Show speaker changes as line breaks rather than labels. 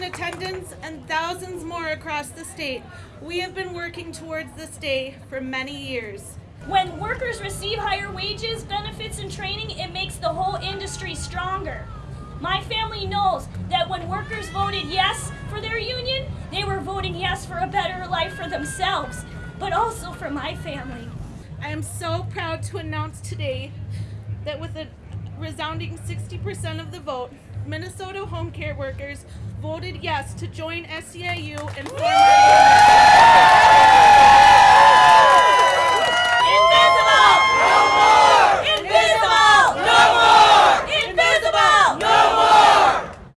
superintendents, and thousands more across the state, we have been working towards this day for many years.
When workers receive higher wages, benefits, and training, it makes the whole industry stronger. My family knows that when workers voted yes for their union, they were voting yes for a better life for themselves, but also for my family.
I am so proud to announce today that with a resounding 60% of the vote, Minnesota home care workers voted yes to join SEIU and.